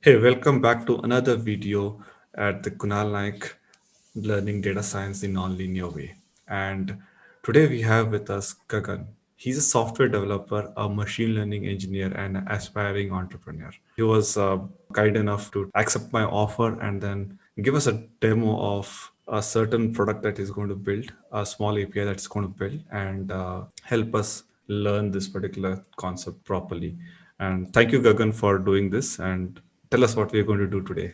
Hey, welcome back to another video at the Kunal Naik Learning Data Science in Non-Linear Way. And today we have with us Gagan. He's a software developer, a machine learning engineer, and an aspiring entrepreneur. He was uh, kind enough to accept my offer and then give us a demo of a certain product that he's going to build, a small API that's going to build, and uh, help us learn this particular concept properly. And thank you, Gagan, for doing this. And tell us what we're going to do today.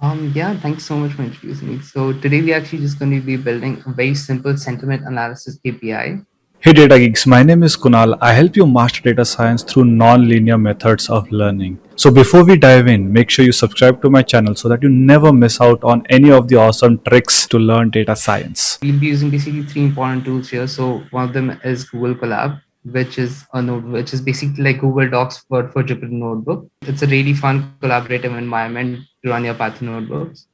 Um, yeah, thanks so much for introducing me. So today we're actually just going to be building a very simple sentiment analysis API. Hey Data Geeks, my name is Kunal. I help you master data science through non-linear methods of learning. So before we dive in, make sure you subscribe to my channel so that you never miss out on any of the awesome tricks to learn data science. We'll be using basically three important tools here. So one of them is Google Colab which is a node, which is basically like Google Docs for, for Jupyter Notebook. It's a really fun collaborative environment to run your Python notebooks.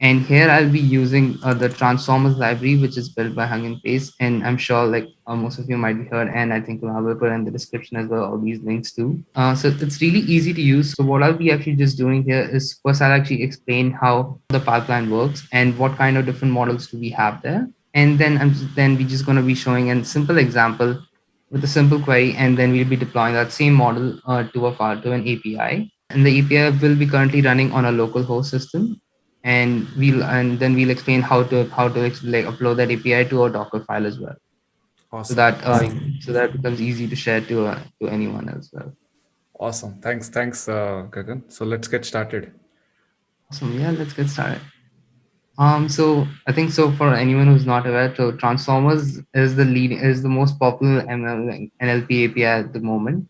And here I'll be using uh, the Transformers library, which is built by Hugging Face. And I'm sure like uh, most of you might be heard, and I think I will put in the description as well, all these links too. Uh, so it's really easy to use. So what I'll be actually just doing here is first I'll actually explain how the pipeline works and what kind of different models do we have there. And then I'm just, then we're just going to be showing a simple example with a simple query, and then we'll be deploying that same model uh, to a file to an API. And the API will be currently running on a local host system, and we'll and then we'll explain how to how to like upload that API to a Docker file as well. Awesome. So that uh, so that becomes easy to share to uh, to anyone as well. Awesome. Thanks. Thanks, uh, Gagan. So let's get started. Awesome. Yeah, let's get started. Um, so I think so for anyone who's not aware, so Transformers is the lead is the most popular ML, NLP API at the moment,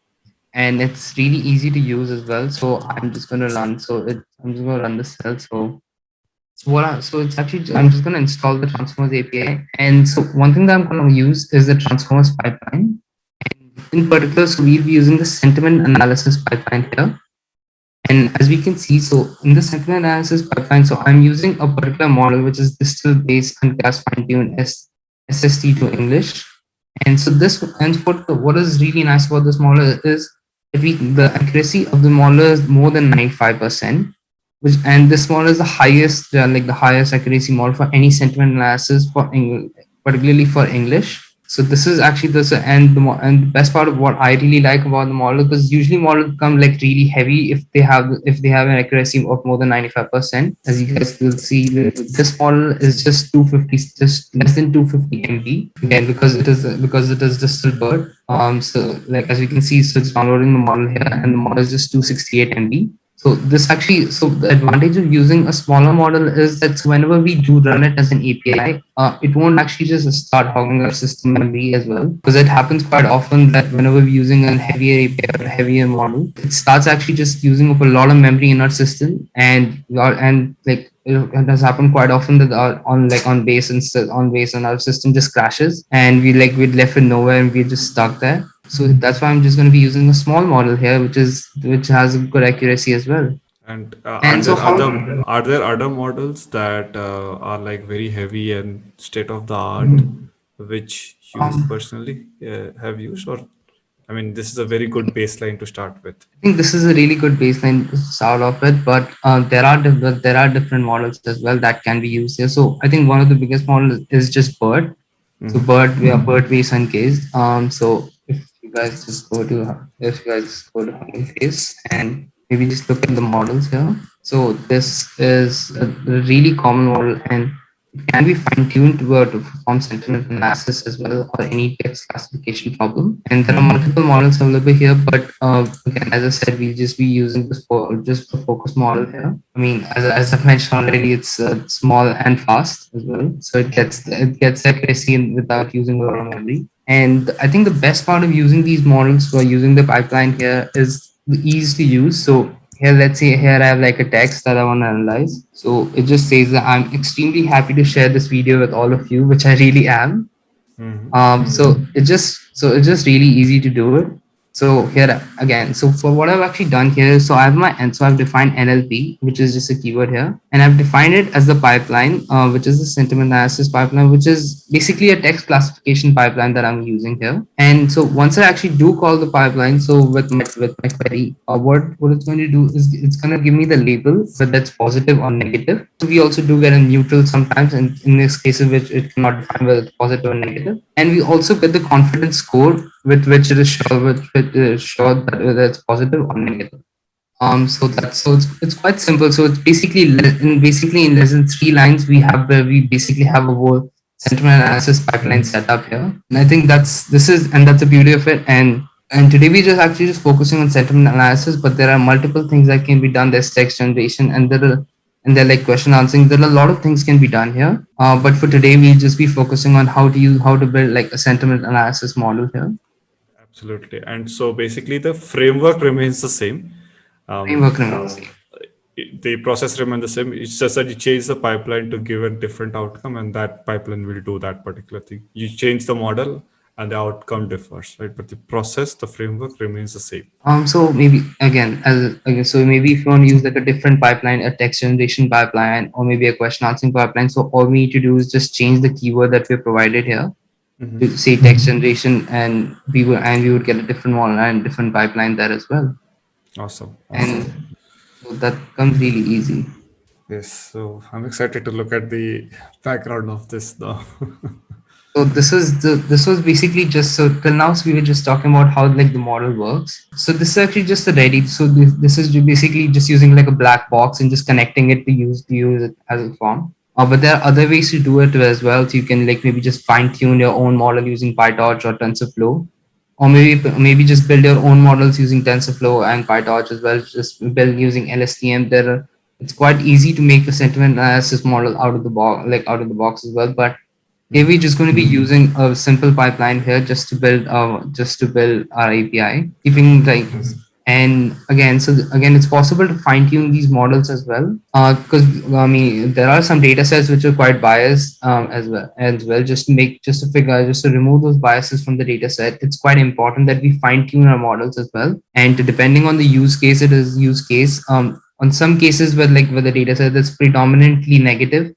and it's really easy to use as well. So I'm just going to run. So it, I'm just going to run the cell. So so what? I, so it's actually I'm just going to install the Transformers API, and so one thing that I'm going to use is the Transformers pipeline. And in particular, so we'll be using the sentiment analysis pipeline here. And as we can see, so in the sentiment analysis pipeline, so I'm using a particular model, which is distill based uncased fine-tune SST to English. And so this, and what, what is really nice about this model is that we, the accuracy of the model is more than 95%, which, and this model is the highest, uh, like the highest accuracy model for any sentiment analysis for English, particularly for English. So this is actually this and the and the best part of what I really like about the model because usually models come like really heavy if they have if they have an accuracy of more than 95%. As you guys will see, this model is just 250, just less than 250 MB again because it is because it is just BERT. Um, so like as you can see, so it's downloading the model here and the model is just 268 MB. So this actually, so the advantage of using a smaller model is that whenever we do run it as an API, uh, it won't actually just start hogging our system memory as well. Because it happens quite often that whenever we're using a heavier API or heavier model, it starts actually just using up a lot of memory in our system. And and like it has happened quite often that our, on like on base and on base and our system just crashes and we like we're left with nowhere and we're just stuck there so that's why I'm just going to be using a small model here, which is which has good accuracy as well. And, uh, and are, so there other, are there other models that uh, are like very heavy and state of the art, mm -hmm. which you um, personally uh, have used, or I mean, this is a very good baseline to start with. I think this is a really good baseline to start off with, but uh, there are there are different models as well that can be used here. So I think one of the biggest models is just BERT. Mm -hmm. So BERT, we are BERT based uncased. Um, so you guys just go to if you guys go to Hugging Face and maybe just look at the models here. So this is a really common model and it can be fine-tuned to perform sentiment analysis as well or any text classification problem. And there are multiple models available here, but uh, again, as I said, we'll just be using this for just the focus model here. I mean, as, as I've mentioned already, it's uh, small and fast as well. So it gets it gets accuracy without using a lot of memory. And I think the best part of using these models for using the pipeline here is the ease to use. So here, let's say here I have like a text that I want to analyze. So it just says that I'm extremely happy to share this video with all of you, which I really am. Mm -hmm. Um, so it just so it's just really easy to do it. So here again, so for what I've actually done here, so I have my and so I've defined NLP, which is just a keyword here, and I've defined it as the pipeline, uh, which is the sentiment analysis pipeline, which is basically a text classification pipeline that I'm using here. And so once I actually do call the pipeline, so with my with my query, uh, what what it's going to do is it's going to give me the label whether that's positive or negative. So we also do get a neutral sometimes, and in this case, which it cannot define whether it's positive or negative. And we also get the confidence score with which it is sure with, with uh, sure that whether it's positive or negative. Um, so that's so it's, it's quite simple. So it's basically in basically in less than three lines we have where we basically have a whole sentiment analysis pipeline set up here. And I think that's this is and that's the beauty of it. And and today we just actually just focusing on sentiment analysis, but there are multiple things that can be done. There's text generation and there are and they're like question answering. There are a lot of things can be done here. Uh, but for today, we'll just be focusing on how to use how to build like a sentiment analysis model here. Absolutely. And so basically the framework remains the same. Um, Framework remains the same. the process remains the same. It's just that you change the pipeline to give a different outcome, and that pipeline will do that particular thing. You change the model, and the outcome differs, right? But the process, the framework remains the same. Um, so maybe again, as again, so maybe if you want to use like a different pipeline, a text generation pipeline, or maybe a question answering pipeline. So all we need to do is just change the keyword that we provided here Mhm. to say text generation, and we will and we would get a different model and different pipeline there as well. Awesome. And so that comes really easy. Yes. So I'm excited to look at the background of this now. So this was the this was basically just so till now so we were just talking about how like the model works. So this is actually just the ready. So this, this is basically just using like a black box and just connecting it to use to use it as a form. Uh, but there are other ways to do it as well. So you can like maybe just fine tune your own model using PyTorch or TensorFlow, or maybe maybe just build your own models using TensorFlow and PyTorch as well. Just build using LSTM. There, are, it's quite easy to make a sentiment analysis model out of the box, like out of the box as well. But we're just going to be using a simple pipeline here just to build uh just to build our API, keeping like and again so again it's possible to fine tune these models as well. Because I mean there are some data sets which are quite biased um, as well as well just to make just to figure just to remove those biases from the data set. It's quite important that we fine tune our models as well. And depending on the use case it is use case um on some cases where like where the data set is predominantly negative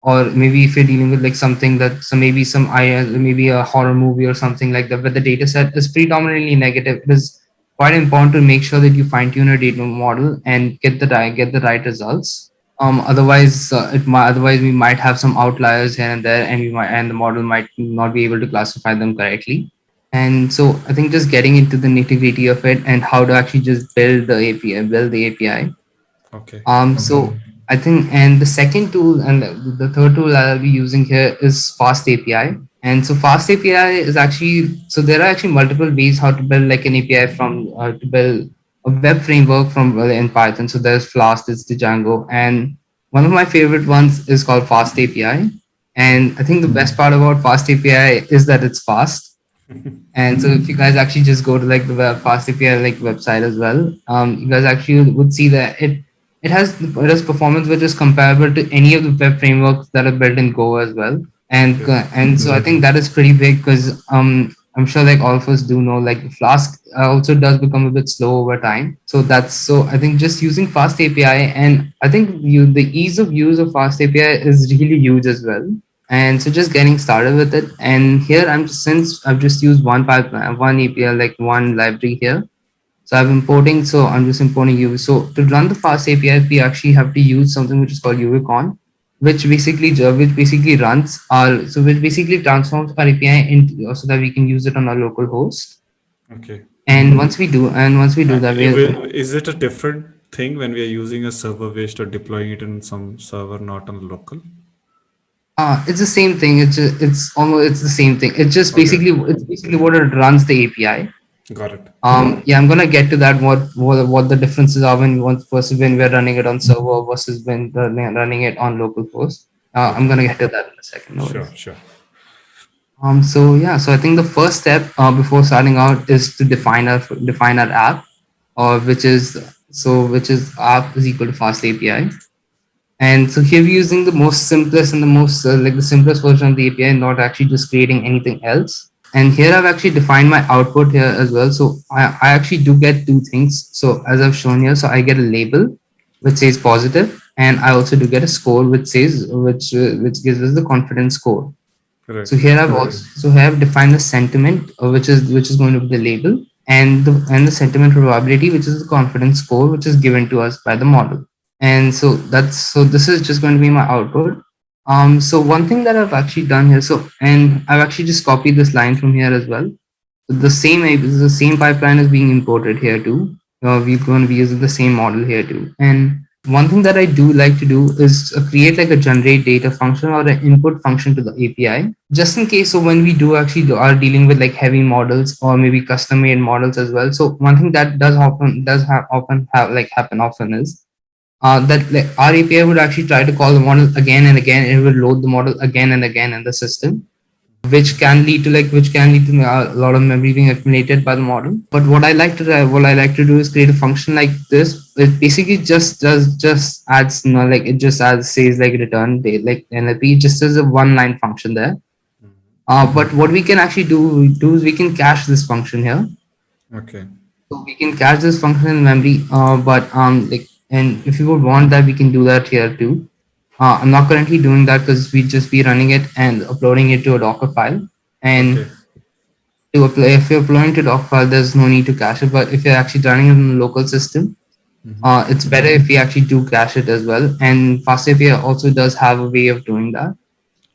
or maybe if you're dealing with like something that so maybe some I maybe a horror movie or something like that, where the data set is predominantly negative, is quite important to make sure that you fine tune your data model and get the right get the right results. Um, otherwise, uh, it might otherwise we might have some outliers here and there, and we might and the model might not be able to classify them correctly. And so I think just getting into the nitty gritty of it and how to actually just build the API, build the API. okay. Um, so I think, and the second tool and the, the third tool I'll be using here is Fast API. And so Fast API is actually, so there are actually multiple ways how to build like an API from, uh, to build a web framework from uh, in Python. So there's Flask, there's the Django. And one of my favorite ones is called Fast API. And I think the best part about Fast API is that it's fast. And so if you guys actually just go to like the web fast API like website as well, um, you guys actually would see that it it has it has performance which is comparable to any of the web frameworks that are built in Go as well. And uh, and so I think that is pretty big because um I'm sure like all of us do know like Flask also does become a bit slow over time. So that's so I think just using Fast API and I think you the ease of use of Fast API is really huge as well. And so just getting started with it. And here i'm since i've just used one pipeline one api like one library here. So i'm importing so i'm just importing uv so to run the fast api we actually have to use something which is called uvicorn which basically which basically runs our so which basically transforms our api into so that we can use it on our local host Okay. and once we do and once we do that we will- Is it a different thing when we are using a server based or deploying it in some server, not on local? uh, it's the same thing it's just, it's almost it's the same thing it's just Okay. basically it's basically what it runs the api Got it. Um, yeah, I'm gonna get to that. What what, what the differences are when want versus when we're running it on server versus when running, running it on local host. Uh, I'm gonna get to that in a second. no worries. Sure, sure. Um, so yeah, so I think the first step uh, before starting out is to define our define our app, or which is so which is app is equal to fast API. And so here we're using the most simplest and the most uh, like the simplest version of the API, not actually just creating anything else. And here I've actually defined my output here as well. So I, I actually do get two things. So as I've shown here, so I get a label which says positive, and I also do get a score which says which uh, which gives us the confidence score. Correct. So here I've also so here I've defined the sentiment, uh, which is which is going to be the label, and the and the sentiment probability, which is the confidence score, which is given to us by the model. And so that's so this is just going to be my output. Um, so one thing that I've actually done here, so and I've actually just copied this line from here as well. So the same is the same pipeline is being imported here too. Uh, we're going to be using the same model here too. And one thing that I do like to do is uh, create like a generate data function or an input function to the API, just in case. So when we do actually are dealing with like heavy models or maybe custom made models as well. So one thing that does often does have often have like happen often is uh, that like our API would actually try to call the model again and again. It will load the model again and again in the system which can lead to like which can lead to a lot of memory being accumulated by the model but what i like to what i like to do is create a function like this it basically just does just adds you know, like it just adds says like return date like nlp just as a one line function there uh, but what we can actually do do is we can cache this function here Okay. so we can cache this function in memory uh, but um like and if you would want that we can do that here too uh, I'm not currently doing that because we just be running it and uploading it to a Docker file. And Okay. to apply, if you're uploading to Docker file, there's no need to cache it. But if you're actually running it in a local system, Mhm. uh, it's better if we actually do cache it as well. And FastAPI also does have a way of doing that.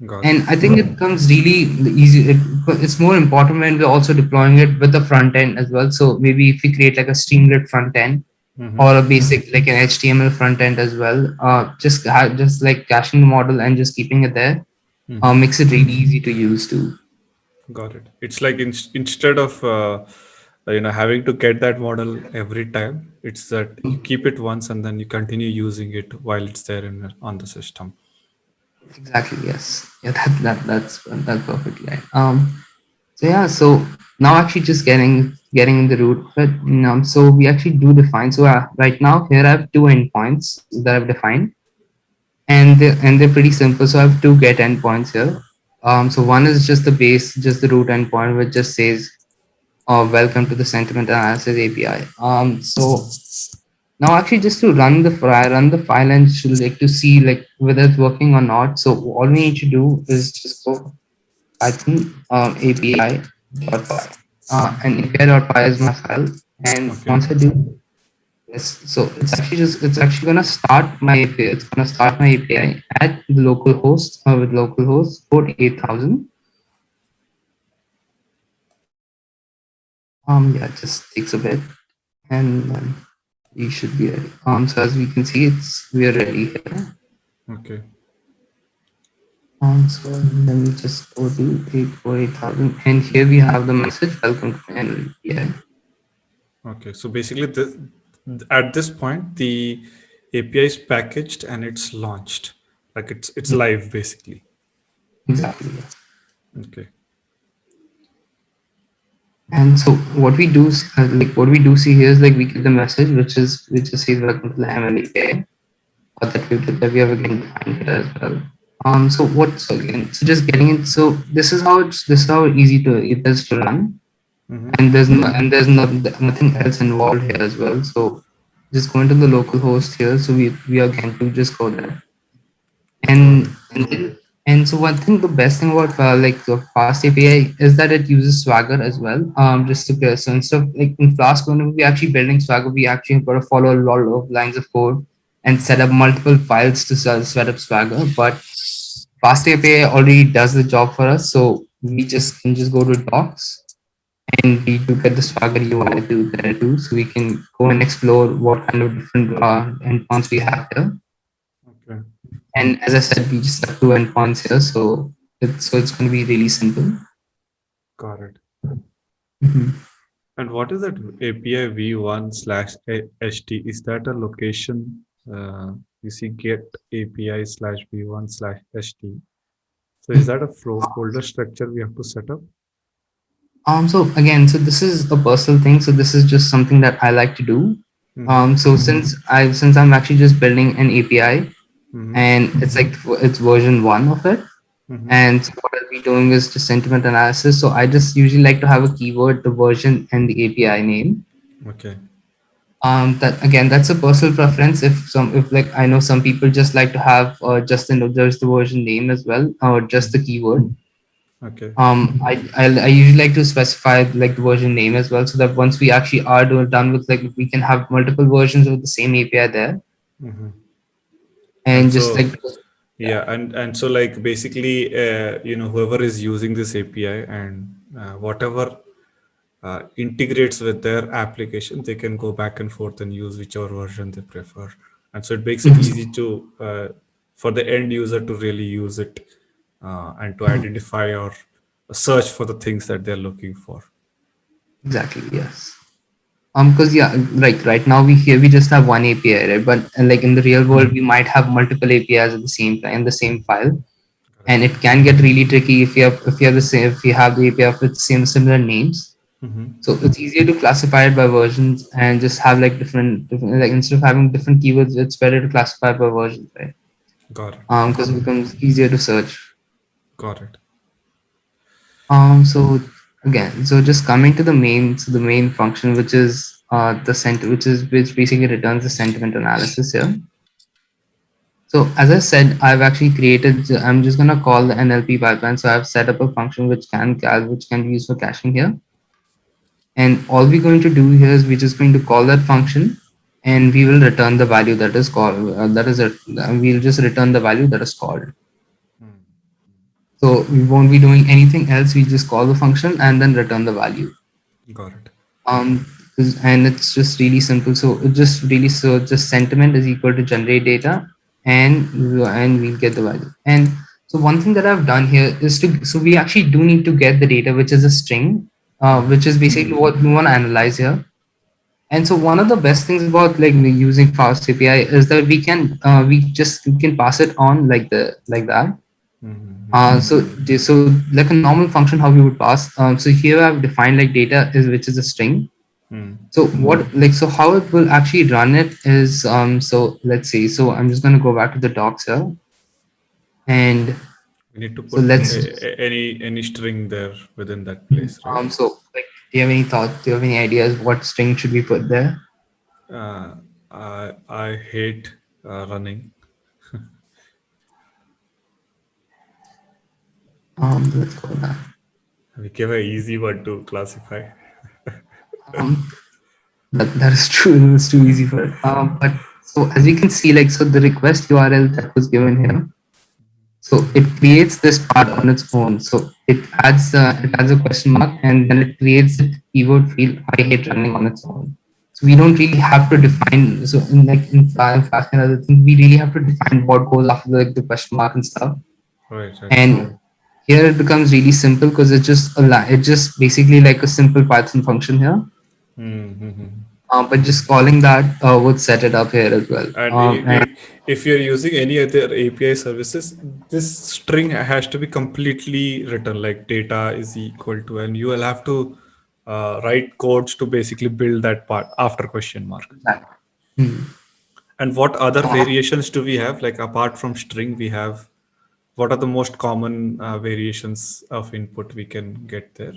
Got And I think it comes really easy. It, it's more important when we're also deploying it with the front end as well. So maybe if we create like a Streamlit front end, Mhm. or a basic like an HTML front end as well. Uh, just just like caching the model and just keeping it there Mhm. uh, makes it really easy to use too. Got it. It's like in, instead of uh, you know having to get that model every time, it's that you keep it once and then you continue using it while it's there in on the system. Exactly. Yes. Yeah. That, that that's that's perfectly right. Um. So yeah. So now actually just getting getting in the root it. Um, so we actually do define. So uh, right now here I have two endpoints that I've defined, and they and they're pretty simple. So I have two get endpoints here. Um. So one is just the base, just the root endpoint, which just says, uh, "Welcome to the sentiment analysis API." Um. So now actually just to run the file run the file and like to see like whether it's working or not so all we need to do is just go python um, api dot py uh, and api dot py is my file and Okay. once i do this so it's actually just it's actually gonna start my api it's gonna start my api at the local host uh, with localhost port 8000 um yeah it just takes a bit and then we should be ready. Um, so as we can see, it's we are ready here. Okay. So let me just go to 848,000 and here we have the message, welcome to NLPI. Okay. So basically, the, at this point, the API is packaged and it's launched. Like it's it's live basically. Exactly. yeah. Okay. And so what we do, is, uh, like what we do see here is like we get the message, which is which just says welcome to the MLAPI, or that we that we have again here as well. Um, so what? So again, so just getting it. So this is how it's this is how easy to it is to run. Mhm. and there's no and there's no, nothing else involved here as well so just going to the local host here so we we are going to just go there and and, then, and so one thing the best thing about uh, like the fast api is that it uses swagger as well um just to get so instead of like in flask when we actually building swagger we actually have got to follow a lot of lines of code and set up multiple files to set up swagger but fast api already does the job for us so we just can just go to docs and we do get the Swagger UI to there too, so we can go and explore what kind of different uh, endpoints we have here. Okay. And as I said, we just have two endpoints here, so it's so it's going to be really simple. Got it. Mhm. And what is that API v1 slash ht? Is that a location? Uh, you see get API slash v1 slash ht. So is that a flow folder structure we have to set up? Um. So again, so this is a personal thing. So this is just something that I like to do. Mhm. Um. So since I since I'm actually just building an API Mhm. and it's like it's version one of it. Mhm. And so what I'll be doing is just sentiment analysis. So I just usually like to have a keyword, the version, and the API name. Okay. Um, that again, that's a personal preference. If some, if like I know some people just like to have uh, just the there's the version name as well, or just the keyword. Okay. Um, I, I I usually like to specify like the version name as well, so that once we actually are do, done with like we can have multiple versions of the same API there, Mhm. and And just so- like Yeah, and and so like basically, uh, you know, whoever is using this API and uh, whatever uh, integrates with their application, they can go back and forth and use whichever version they prefer. And so it makes it easy to uh, for the end user to really use it uh, and to identify or search for the things that they're looking for. Exactly. Yes. Um. Because yeah, like right now we here we just have one API, right? But uh, like in the real world, we might have multiple APIs at the same time in the same file, and it can get really tricky if you have if you have the same if you have the API with same similar names. Mhm. So it's easier to classify it by versions and just have like different, different like instead of having different keywords, it's better to classify by versions, right? Got it. Um, because it becomes easier to search. Got it. Um, so again, so just coming to the main, so the main function, which is uh, the cent, which is which basically returns the sentiment analysis here. So as I said, I've actually created. I'm just gonna call the NLP pipeline. So I've set up a function which can which can be used for caching here. And all we're going to do here is we're just going to call that function, and we will return the value that is called. Uh, that is it. We'll just return the value that is called. So we won't be doing anything else. We just call the function and then return the value. Got it. Um, and it's just really simple. So it just really so just sentiment is equal to generate data, and and we'll get the value. And so one thing that I've done here is to so we actually do need to get the data, which is a string, uh, which is basically what we want to analyze here. And so one of the best things about like using Fast API is that we can uh, we just we can pass it on like the like that. Mhm. Uh, so, so like a normal function, how we would pass. Um, so here I've defined like data is which is a string. Hmm. So what like so how it will actually run it is um so let's see. So I'm just gonna go back to the docs here, and We need to So put let's- a- any any string there within that place, right? um so like do you have any thoughts? Do you have any ideas what string should we put there? Uh, I I hate uh, running. Um, let's go there. We gave an easy one to classify. Um, that, that is true. It's too easy for it. Um, but so as you can see, like so the request URL that was given here. So it creates this part on its own. So it adds uh, it adds a question mark and then it creates a keyword field I hate running on its own. So we don't really have to define. So in like in Flask and other things, we really have to define what goes after like the question mark and stuff. Right. right. And here it becomes really simple because it's just a it's just basically like a simple Python function here. Mm-hmm. Uh, but just calling that uh, would set it up here as well. And Um, and if you're using any other API services, this string has to be completely written like data is equal to, and you will have to uh, write codes to basically build that part after question mark. Hmm. And what other variations do we have? Like apart from string, we have what are the most common uh, variations of input we can get there?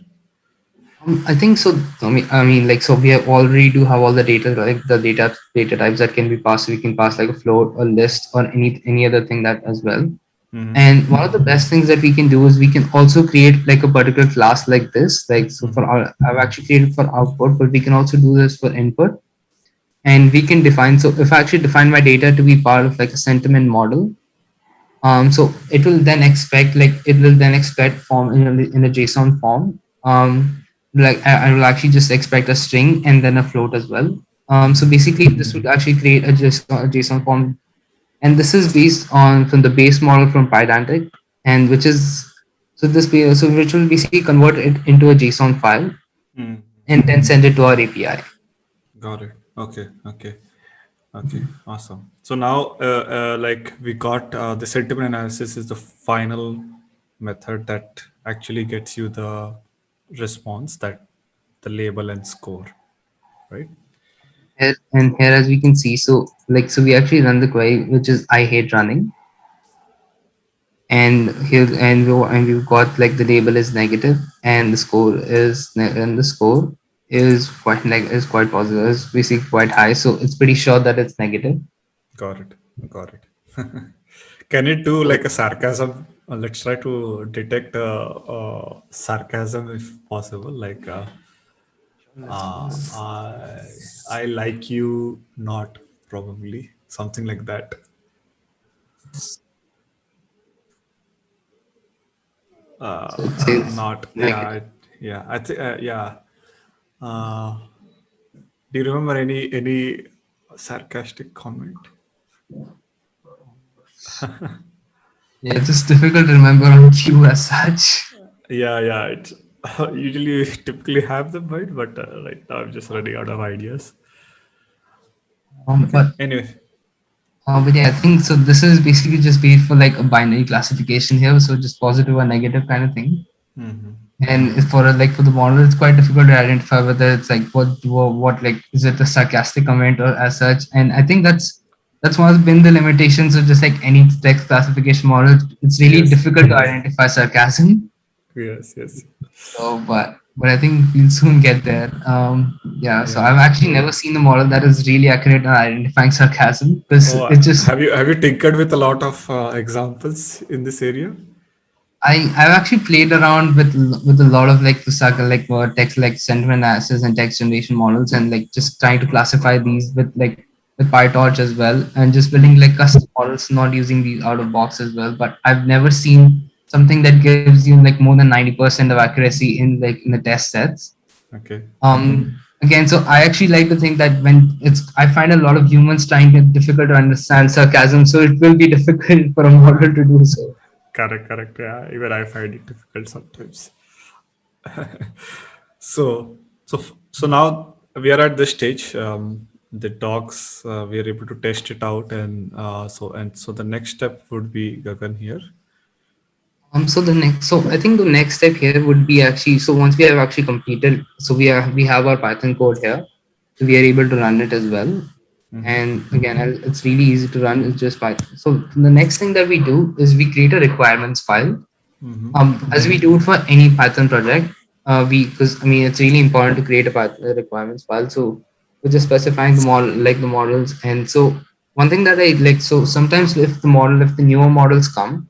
Um, I think so. I mean, I mean, like, so we have already do have all the data, like the data data types that can be passed. We can pass like a float, a list, or any any other thing that as well. Mhm. And one of the best things that we can do is we can also create like a particular class like this. Like, so for our, I've actually created for output, but we can also do this for input. And we can define. So if I actually define my data to be part of like a sentiment model, um, so it will then expect like it will then expect form in a, in a JSON form. Um, like I, I will actually just expect a string and then a float as well. Um, so basically, this would actually create a JSON, a JSON form, and this is based on from the base model from Pydantic, and which is so this so which will basically convert it into a JSON file Mm. and then send it to our API. Got it. Okay. Okay. Okay. Awesome. So now, uh, uh, like we got uh, the sentiment analysis is the final method that actually gets you the response that the label and score, right? Here, and here, as we can see, so like so we actually run the query, which is I hate running. and here and we and we've got like the label is negative and the score is and the score is quite neg- is quite positive is basically quite high so it's pretty sure that it's negative Got it. Got it. Can it do like a sarcasm? Uh, let's try to detect uh, uh, sarcasm if possible. Like, uh, uh, I, I like you not, probably. Something like that. Uh, so it says not, yeah, yeah, I think, uh, yeah. Uh, do you remember any any sarcastic comment? yeah it's just difficult to remember on cue as such Yeah, yeah. It's usually we typically have them, right? But uh, right now I'm just running out of ideas. um, but Anyway. uh, but yeah i think so this is basically just based for like a binary classification here so just positive or negative kind of thing hmm and for a, like for the model it's quite difficult to identify whether it's like what what, what like is it a sarcastic comment or as such and i think that's that's one of been the limitations of just like any text classification model it's really Yes. difficult to identify sarcasm Yes, yes. so but but i think we'll soon get there um yeah so i've actually never seen a model that is really accurate at identifying sarcasm because Oh, it just have you have you tinkered with a lot of uh, examples in this area? I I've actually played around with with a lot of like the saga like text like sentiment analysis and text generation models and like just trying to classify these with like with PyTorch as well and just building like custom models not using these out of box as well. But I've never seen something that gives you like more than ninety percent of accuracy in like in the test sets. Okay. Um again, so I actually like to think that when it's I find a lot of humans trying it difficult to understand sarcasm, so it will be difficult for a model to do so. Correct, correct. Yeah, even I find it difficult sometimes. So, so, so now we are at this stage. Um, the docs, uh, we are able to test it out, and uh, so and so the next step would be Gagan here. Um, so the next, so I think the next step here would be actually, so once we have actually completed, so we are, we have our Python code here, so we are able to run it as well. Mhm. And again, it's really easy to run. It's just Python. So the next thing that we do is we create a requirements file. Mhm. Um, as we do it for any Python project, uh, we, because I mean, it's really important to create a Python a requirements file. So we're just specifying the model, like the models. And so one thing that I like, so sometimes if the model, if the newer models come,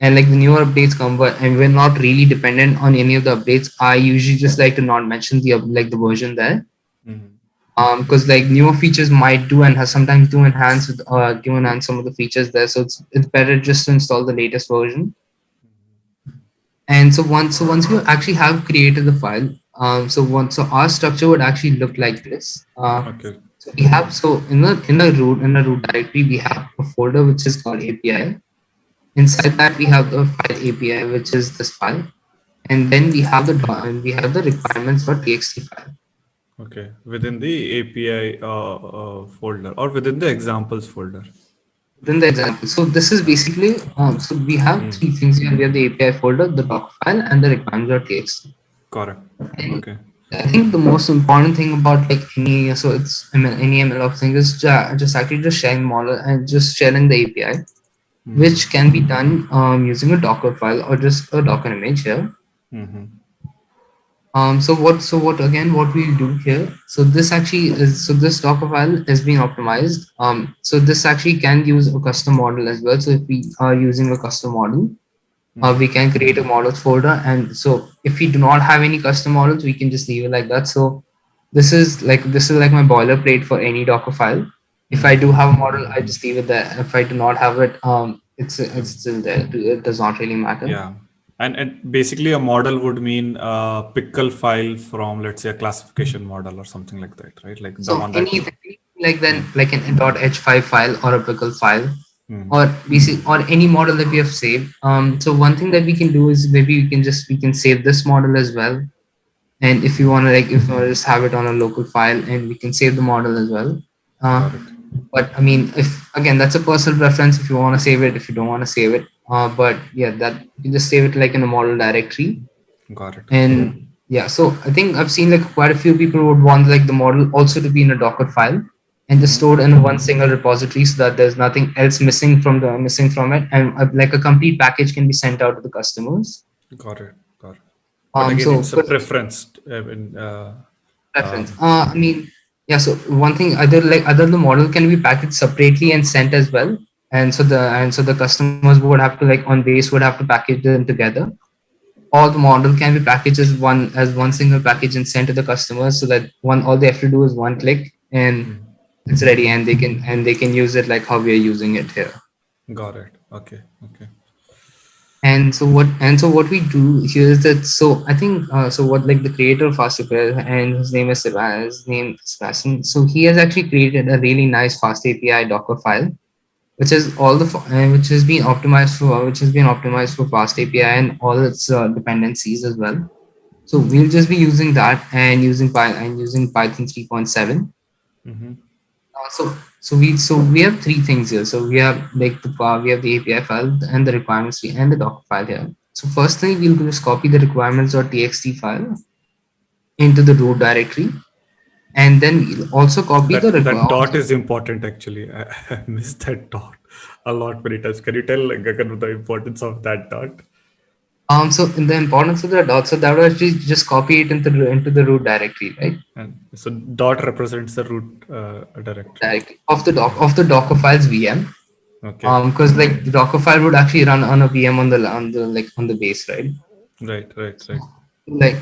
and like the newer updates come but and we're not really dependent on any of the updates i usually just like to not mention the like the version there Mhm. um because like newer features might do and has sometimes do enhance with uh do enhance some of the features there so it's it's better just to install the latest version and so once so once we actually have created the file um so once so our structure would actually look like this uh Okay. so we have so in the in the root in the root directory we have a folder which is called API. Inside that we have the file API which is this file, and then we have the we have the requirements for requirements.txt file. Okay. Within the API uh, uh, folder or within the examples folder. Within the example. So this is basically um, so we have Hmm. three things here. We have the API folder, the doc file, and the requirements.txt. Correct. And Okay. I think the most important thing about like any so it's I mean any MLOps thing is ju- just actually just sharing model and just sharing the API. Mhm. which can be done um, using a Docker file or just a Docker image here. Mhm. Um, so what? So what again? What we do here? So this actually is so this Docker file is being optimized. Um, so this actually can use a custom model as well. So if we are using a custom model, uh, we can create a models folder. And so if we do not have any custom models, we can just leave it like that. So this is like this is like my boilerplate for any Docker file. If I do have a model, I just leave it there. If I do not have it, um, it's it's still there. It does not really matter. Yeah. And, and basically a model would mean a pickle file from let's say a classification model or something like that, right? Like the So one that anything like then like an .h5 file or a pickle file Mhm. or basic or any model that we have saved. Um, so one thing that we can do is maybe we can just we can save this model as well. And if you want to like if you just have it on a local file and we can save the model as well. Uh, but I mean, if again, that's a personal preference. If you want to save it, if you don't want to save it, uh, but yeah, that you just save it like in a model directory. Got it. And yeah, so I think I've seen like quite a few people would want like the model also to be in a Docker file, and just stored in one single repository so that there's nothing else missing from the missing from it and uh, like a complete package can be sent out to the customers got it got it um, again so it's a preference uh, in, uh, preference. Uh, I mean, yeah. So one thing, other like other the model can be packaged separately and sent as well. And so the and so the customers would have to like on base would have to package them together. All the model can be packaged as one as one single package and sent to the customers so that one all they have to do is one click and it's ready and they can and they can use it like how we are using it here. got it. Okay. Okay. And so what and so what we do here is that so i think uh, so what like the creator of fastapi and his name is Sebastian, his name is Sebastian. so he has actually created a really nice fast api docker file which is all the uh, which has been optimized for which has been optimized for fast api and all its uh, dependencies as well. So we'll just be using that and using Py- and using python 3.7 hmm uh, so so we so we have three things here. So we have like the uh, we have the API file and the requirements and the Docker file here. So first thing we'll just copy the requirements.txt file into the root directory, and then we'll also copy that, the that dot is important actually. I, I missed that dot a lot many times can you tell like, Gagan, the importance of that dot Um, so in the importance of the dot, so that would actually just copy it into the into the root directory, right? and so dot represents the root uh, directory Directly of the doc of the Docker files VM. okay Um, because like the Docker file would actually run on a VM on the on the like on the base, right? right right right like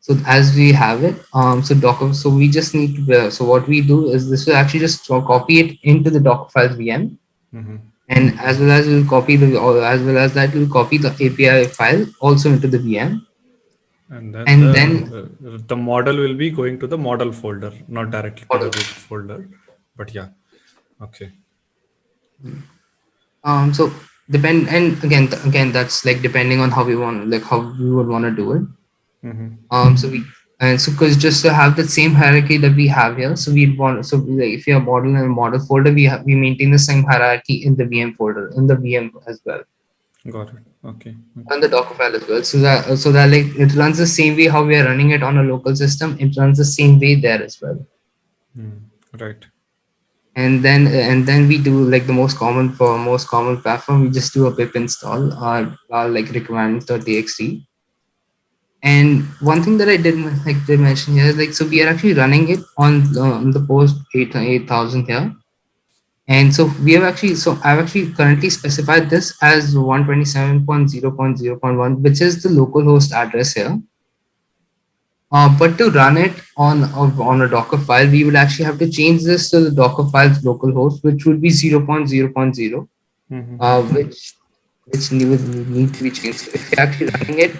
so as we have it um so docker so we just need to uh, so what we do is this will actually just copy it into the docker files vm hmm and as well as we'll copy the as well as that we'll copy the api file also into the vm and then, And the, then- the model will be going to the model folder not directly to the root folder but yeah okay. Um so depend and again again that's like depending on how we want like how we would want to do it. Hmm um so we and so because just to have the same hierarchy that we have here so we want so if you have model and model folder we have we maintain the same hierarchy in the vm folder in the vm as well. Got it. Okay. And the docker file as well. So that so that like it runs the same way how we are running it on a local system. It runs the same way there as well. Hmm. right. And then and then we do like the most common for most common platform we just do a pip install or, or like requirements.txt and one thing that i did like did mention here is like so we are actually running it on the, on the post 8 8000 here and so we have actually so i've actually currently specified this as 127.0.0.1 which is the localhost address here uh, but to run it on on a Docker file, we would actually have to change this to the Docker file's localhost, which would be 0.0.0, Mhm. uh, which which need, would need to be changed. So if you're actually running it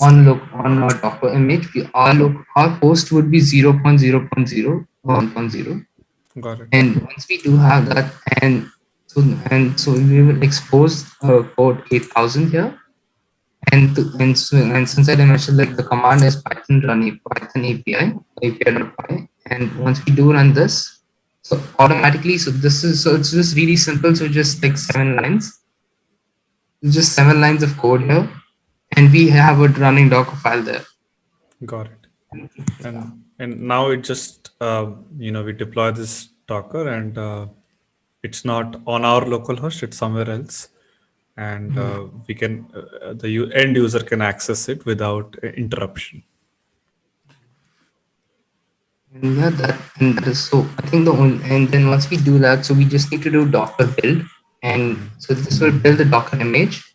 on look on a Docker image, we, our loc, our host would be 0.0.0 1.0, got it. And once we do have that, and so and so we will expose uh, port 8000 here. And to, and, so, and since I mentioned like the command is Python run Python API API.py and once we do run this so automatically so this is so it's just really simple so just like seven lines. Just seven lines of code here and we have a running Docker file there. Got it. And and now it just uh, you know we deploy this docker and uh, it's not on our local host it's somewhere else. And uh, we can uh, the end user can access it without uh, interruption. And yeah that and that is so I think the only and then once we do that so we just need to do Docker build. And so this will build the Docker image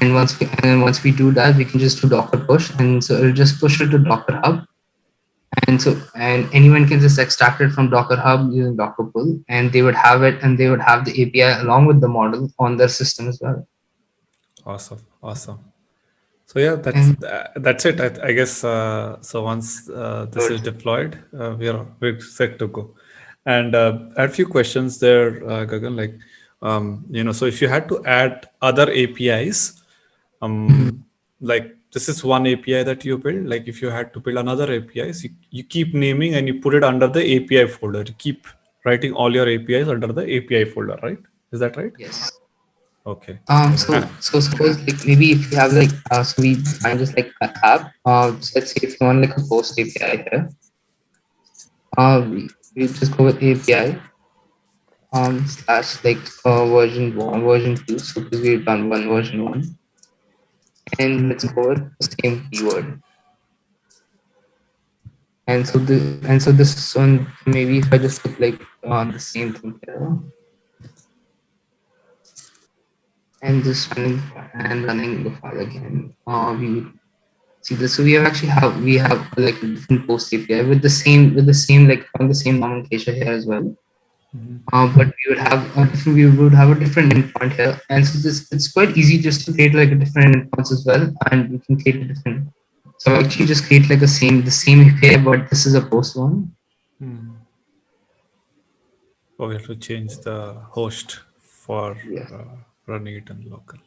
and once we and then once we do that we can just do docker push. And so it'll just push it to docker hub. And so and anyone can just extract it from docker hub using docker pull and they would have it and they would have the api along with the model on their system as well. Awesome. Awesome. So yeah that's And- tha- that's it. I, I guess uh, so once uh, this is deployed uh, we are we're set to go. And uh, I had a few questions there uh, gagan like um, you know so if you had to add other apis um, like this is one api that you build. Like if you had to build another apis you, you keep naming and you put it under the api folder. You keep writing all your apis under the api folder right? Is that right? Yes. Okay. Um so so suppose like maybe if you have like uh, so we find just like an app uh so let's say if you want like a post api here uh we, we just go with API um slash like uh, version one, version two. So because we've done one version one, and let's go with the same keyword. And so the and so this one maybe if I just put like on the same thing here and just running and running the file again. Uh, we see this. So we have actually have we have like a different post API with the same with the same like on the same nomenclature here as well. Uh, but we would have a different we would have a different endpoint here, and so this it's quite easy just to create like a different endpoints as well, and we can create a different. So actually just create like a same the same API, but this is a post one. Hmm. Oh, we have to change the host for Yeah. uh, running it in local.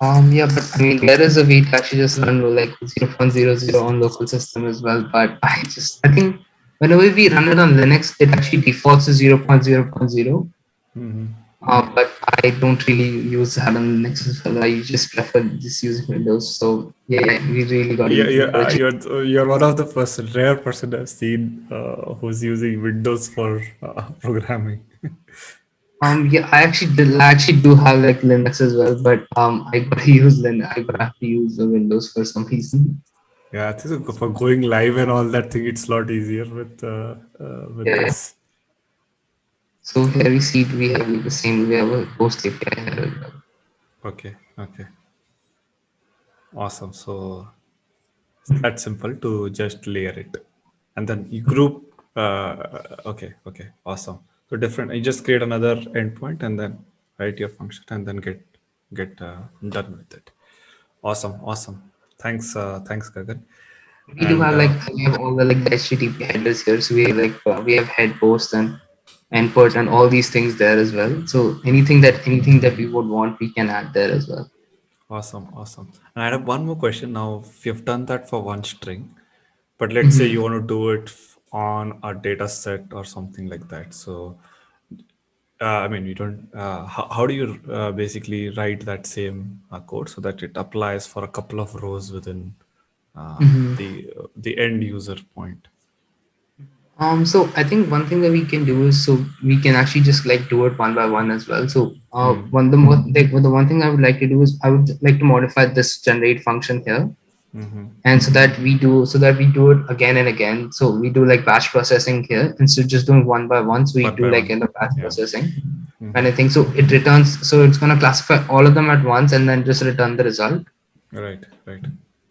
Um, yeah, but I mean, there is a way to actually just run like 0.00 on local system as well. But I just, I think whenever we run it on Linux, it actually defaults to 0.0.0. Mhm. Uh, but I don't really use that on Linux as well. I just prefer just using Windows. So yeah, we really got Yeah, it. yeah, uh, you're you're one of the first rare person I've seen uh, who's using Windows for uh, programming. Um, yeah, I actually did, I actually do have like Linux as well, but um, I gotta use Linux. I gotta have to use the Windows for some reason. Yeah, I think for going live and all that thing, it's a lot easier with uh, uh, with Yeah, this. So here we see we have the same. We have a post API. Okay, okay, awesome. So it's that simple to just layer it, and then you group. Uh, okay, okay, awesome. So different. You just create another endpoint and then write your function and then get get uh, done with it. Awesome, awesome. Thanks, uh, thanks, Gagan. We do have uh, like we have all the like the HTTP headers here. So we have like uh, we have head post and input and all these things there as well. So anything that anything that we would want, we can add there as well. Awesome, awesome. And I have one more question now. If you've done that for one string, but let's say you want to do it on a data set or something like that. So, uh, I mean, you don't, uh, how, how do you uh, basically write that same uh, code so that it applies for a couple of rows within uh, the the end user point? Um, so I think one thing that we can do is so we can actually just like do it one by one as well. So uh, one the more like the one thing I would like to do is I would like to modify this generate function here. Mm-hmm. and so that we do so that we do it again and again so we do like batch processing here instead of just doing one by one so we One do like one. in the batch Yeah. processing Mhm. kind of thing so it returns so it's going to classify all of them at once and then just return the result Right, right.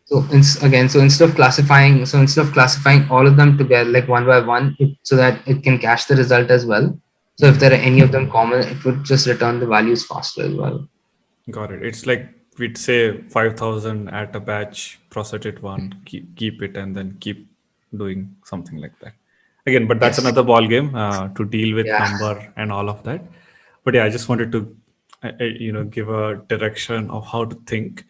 so again so instead of classifying so instead of classifying all of them together like one by one it, so that it can cache the result as well so if there are any of them common it would just return the values faster as well Got it. It's like we'd say 5000 at a batch, process it one, keep, keep it, and then keep doing something like that. Again, but that's Yes. another ball game uh, to deal with Yeah. number and all of that. But yeah, I just wanted to, you know, give a direction of how to think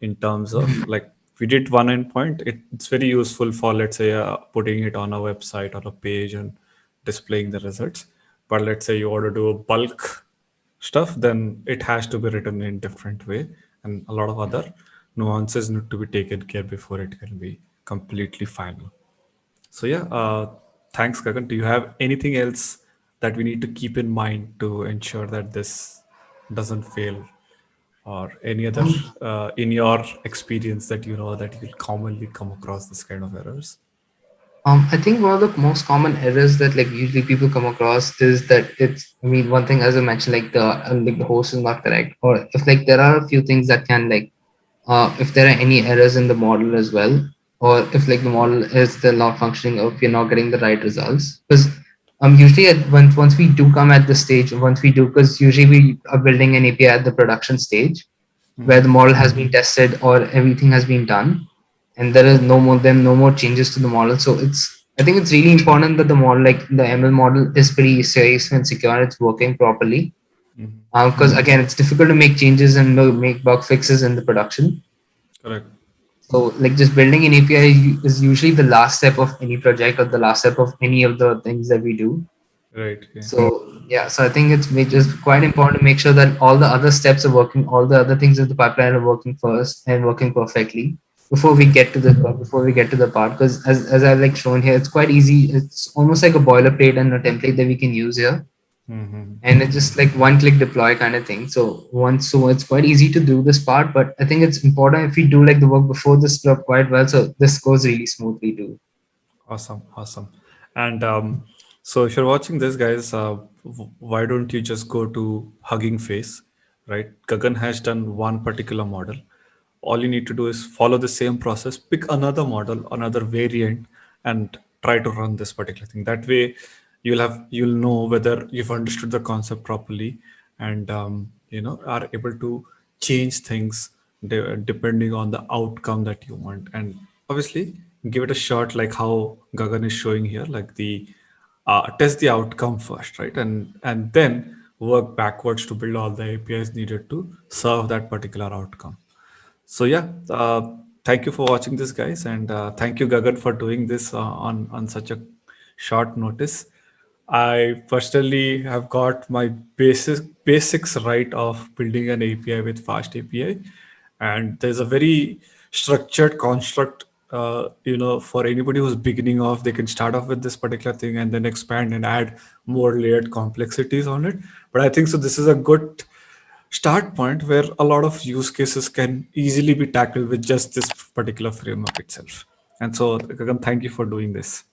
in terms of like we did one endpoint. It, it's very useful for let's say uh, putting it on a website or a page and displaying the results. But let's say you want to do a bulk stuff, then it has to be written in different way, and a lot of other nuances need to be taken care before it can be completely final. So yeah, uh, thanks, Gagan. Do you have anything else that we need to keep in mind to ensure that this doesn't fail, or any other uh, in your experience that you know that you'll commonly come across this kind of errors? Um, I think one of the most common errors that like usually people come across is that it's. I mean, one thing as I mentioned, like the uh, like the host is not correct, or if like there are a few things that can like, uh, if there are any errors in the model as well, or if like the model is still not functioning, or if you're not getting the right results, because um usually at, once once we do come at the stage, once we do, because usually we are building an API at the production stage, where the model has been tested or everything has been done and there is no more then no more changes to the model so it's i think it's really important that the model like the ml model is pretty safe and secure and it's working properly mm-hmm. um, because again it's difficult to make changes and make bug fixes in the production Correct. so like just building an api is usually the last step of any project or the last step of any of the things that we do Right. Yeah. so yeah so i think it's just quite important to make sure that all the other steps are working all the other things in the pipeline are working first and working perfectly before we get to the before we get to the part because as, as I've like shown here, it's quite easy. It's almost like a boilerplate and a template that we can use here. Mm-hmm. And it's just like one click deploy kind of thing. So once so it's quite easy to do this part, but I think it's important if we do like the work before this stuff quite well. So this goes really smoothly too. Awesome, awesome. And um, so if you're watching this, guys, uh, why don't you just go to Hugging Face, right? Gagan has done one particular model. All you need to do is follow the same process, pick another model, another variant, and try to run this particular thing. That way, you'll have you'll know whether you've understood the concept properly, and um, you know are able to change things de- depending on the outcome that you want. And obviously, give it a shot like how Gagan is showing here, like the uh, test the outcome first, right? And and then work backwards to build all the APIs needed to serve that particular outcome. So yeah, uh, thank you for watching this, guys, and uh, thank you, Gagan, for doing this uh, on on such a short notice. I personally have got my basic basics right of building an API with FastAPI, and there's a very structured construct. Uh, you know, for anybody who's beginning off, they can start off with this particular thing and then expand and add more layered complexities on it. But I think so. This is a good start point where a lot of use cases can easily be tackled with just this particular framework itself. And so, Gagan, thank you for doing this.